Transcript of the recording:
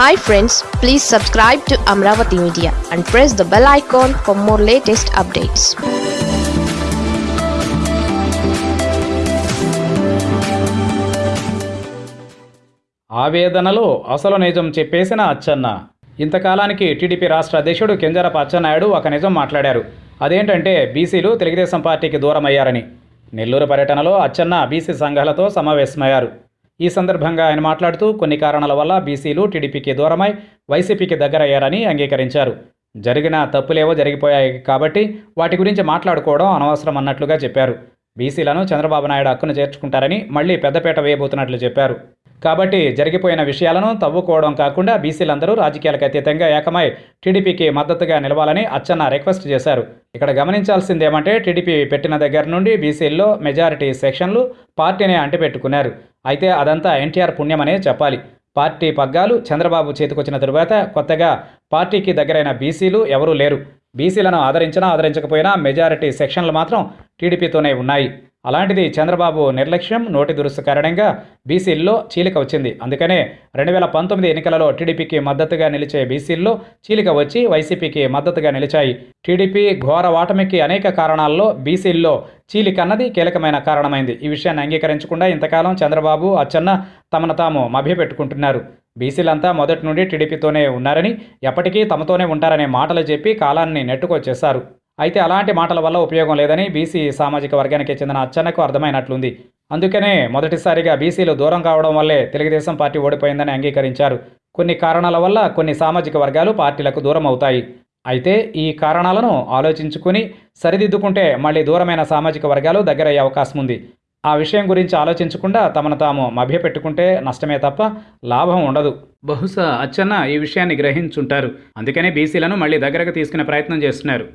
Hi friends please subscribe to Amaravati media and press the bell icon for more latest updates ఆవేదనలో అసలు నిజం చెప్పేసిన Atchanna. ఇంతకాలానికి TDP రాష్ట్ర అధ్యక్షుడు కెంజరప అచ్చెన్నాయుడు ఒక నిజం మాట్లాడారు. అదేంటంటే బీసీలు తెలుగుదేశం పార్టీకి దూరమయ్యారని. నెల్లూరు పర్యటనలో అచ్చన్న బీసీ సంఘాలతో సమావేశమయ్యారు. ఈ సందర్భంగా ఆయన మాట్లాడుతూ కొన్ని కారణాల వల్ల బీసీలు టీడీపీకి దూరమై వైసీపీకి దగ్గరయ్యారని అంగీకరించారు. జరిగిన తప్పులేవో జరిగిపోయాయి కాబట్టి వాటి గురించి మాట్లాడుకోవడం అనవసరం అన్నట్లుగా చెప్పారు. బీసీలను చంద్రబాబు నాయుడు హక్కును చేర్చుకుంటారని మళ్ళీ పెద్దపేట వేయబోతున్నట్లు చెప్పారు. కాబట్టి జరిగిపోయిన విషయాలను తవ్వుకోవడం కాకుండా బీసీలందరూ రాజకీయాలకు అతీతంగా ఏకమై టీడీపీకి మద్దతుగా నిలవాలని అచ్చన్న రిక్వెస్ట్ చేశారు. ఇక్కడ గమనించాల్సింది ఏమంటే టీడీపీ పెట్టిన దగ్గర నుండి బీసీల్లో మెజారిటీ సెక్షన్లు పార్టీని అంటిపెట్టుకున్నారు. అయితే అదంతా ఎన్టీఆర్ పుణ్యమనే చెప్పాలి. పార్టీ పగ్గాలు చంద్రబాబు చేతికొచ్చిన తరువాత కొత్తగా పార్టీకి దగ్గరైన బీసీలు ఎవరూ లేరు. బీసీలను ఆదరించినా ఆదరించకపోయినా మెజారిటీ సెక్షన్లు మాత్రం టీడీపీతోనే ఉన్నాయి. అలాంటిది చంద్రబాబు నిర్లక్ష్యం నోటి దురుసు కారణంగా బీసీల్లో చీలిక వచ్చింది. అందుకనే రెండు వేల పంతొమ్మిది ఎన్నికలలో టీడీపీకి మద్దతుగా నిలిచే బీసీల్లో చీలిక వచ్చి వైసీపీకి మద్దతుగా నిలిచాయి. టీడీపీ ఘోర ఓటమికి అనేక కారణాల్లో బీసీల్లో చీలిక అన్నది కీలకమైన కారణమైంది. ఈ విషయాన్ని అంగీకరించకుండా ఇంతకాలం చంద్రబాబు అచ్చన్న తమను తాము మభ్యపెట్టుకుంటున్నారు. బీసీలంతా మొదటి నుండి టీడీపీతోనే ఉన్నారని ఎప్పటికీ తమతోనే ఉంటారనే మాటలు చెప్పి కాలాన్ని నెట్టుకొచ్చేశారు. అయితే అలాంటి మాటల వల్ల ఉపయోగం లేదని బీసీ సామాజిక వర్గానికి చెందిన అచ్చన్నకు అర్థమైనట్లుంది. అందుకనే మొదటిసారిగా బీసీలు దూరం కావడం వల్లే తెలుగుదేశం పార్టీ ఓడిపోయిందని అంగీకరించారు. కొన్ని కారణాల వల్ల కొన్ని సామాజిక వర్గాలు పార్టీలకు దూరం అవుతాయి. అయితే ఈ కారణాలను ఆలోచించుకుని సరిదిద్దుకుంటే మళ్ళీ దూరమైన సామాజిక వర్గాలు దగ్గరయ్యే అవకాశం ఉంది. ఆ విషయం గురించి ఆలోచించకుండా తమను తాము మభ్యపెట్టుకుంటే నష్టమే తప్ప లాభం ఉండదు. బహుశా అచ్చన్న ఈ విషయాన్ని గ్రహించుంటారు. అందుకనే బీసీలను మళ్ళీ దగ్గరకు తీసుకునే ప్రయత్నం చేస్తున్నారు.